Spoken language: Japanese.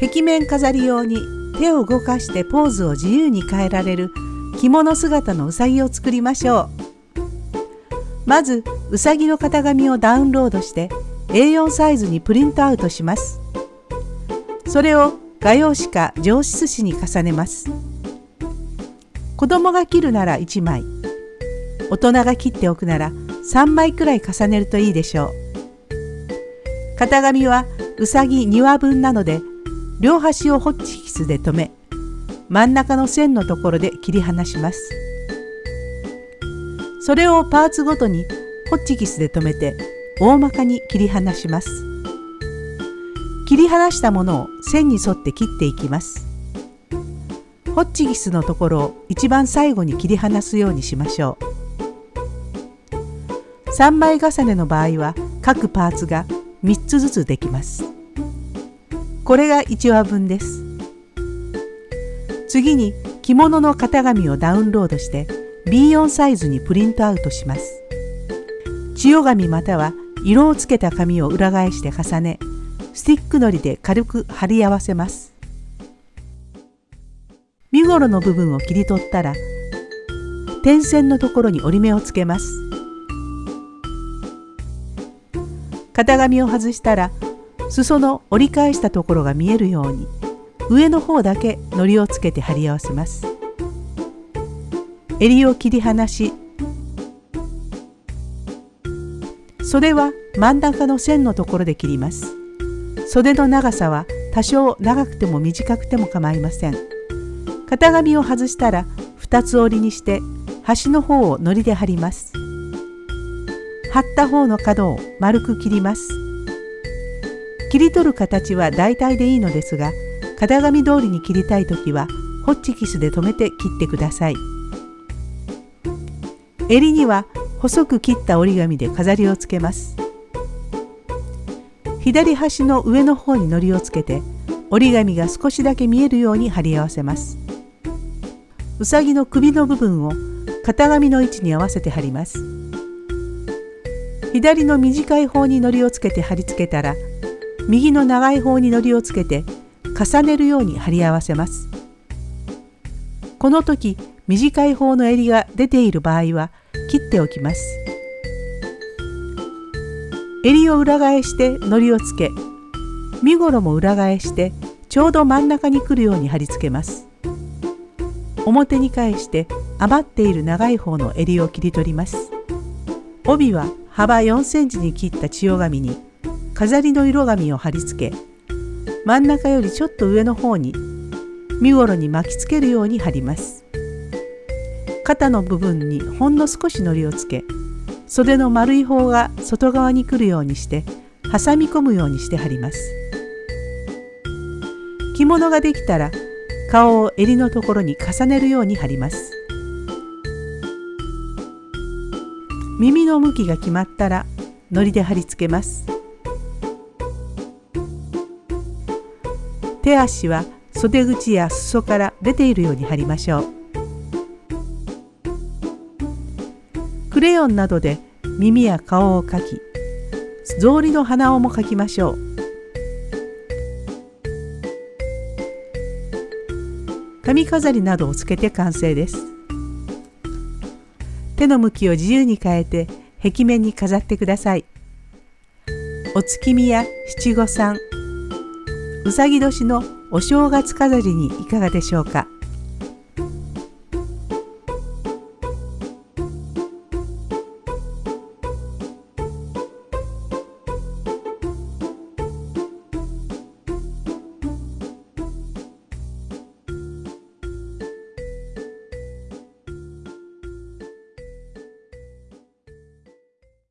壁面飾り用に手を動かしてポーズを自由に変えられる着物姿のうさぎを作りましょう。まずうさぎの型紙をダウンロードして A4 サイズにプリントアウトします。それを画用紙か上質紙に重ねます。子供が切るなら1枚。大人が切っておくなら3枚くらい重ねるといいでしょう。型紙はうさぎ2羽分なので両端をホッチキスで留め真ん中の線のところで切り離します。それをパーツごとにホッチキスで留めて大まかに切り離します。切り離したものを線に沿って切っていきます。ホッチキスのところを一番最後に切り離すようにしましょう。3枚重ねの場合は各パーツが3つずつできます。これが1話分です。次に着物の型紙をダウンロードして B4 サイズにプリントアウトします。千代紙または色をつけた紙を裏返して重ねスティックのりで軽く貼り合わせます。身ごろの部分を切り取ったら点線のところに折り目をつけます。型紙を外したら裾の折り返したところが見えるように上の方だけ糊をつけて貼り合わせます。襟を切り離し袖は真ん中の線のところで切ります。袖の長さは多少長くても短くても構いません。型紙を外したら2つ折りにして端の方を糊で貼ります。貼った方の角を丸く切ります。切り取る形は大体でいいのですが型紙通りに切りたい時はホッチキスで留めて切ってください。襟には細く切った折り紙で飾りをつけます。左端の上の方に糊をつけて折り紙が少しだけ見えるように貼り合わせます。うさぎの首の部分を型紙の位置に合わせて貼ります。左の短い方に糊をつけて貼り付けたら右の長い方に糊をつけて重ねるように貼り合わせます。この時短い方の襟が出ている場合は切っておきます。襟を裏返して糊をつけ身ごろも裏返してちょうど真ん中に来るように貼り付けます。表に返して余っている長い方の襟を切り取ります。帯は幅4センチに切った千代紙に飾りの色紙を貼り付け真ん中よりちょっと上の方に身ごろに巻きつけるように貼ります。肩の部分にほんの少し糊をつけ袖の丸い方が外側に来るようにして挟み込むようにして貼ります。着物ができたら顔を襟のところに重ねるように貼ります。耳の向きが決まったら糊で貼り付けます。手足は袖口や裾から出ているように貼りましょう。クレヨンなどで耳や顔を描き草履の鼻緒も描きましょう。髪飾りなどをつけて完成です。手の向きを自由に変えて壁面に飾ってください。お月見や七五三うさぎ年のお正月飾りにいかがでしょうか？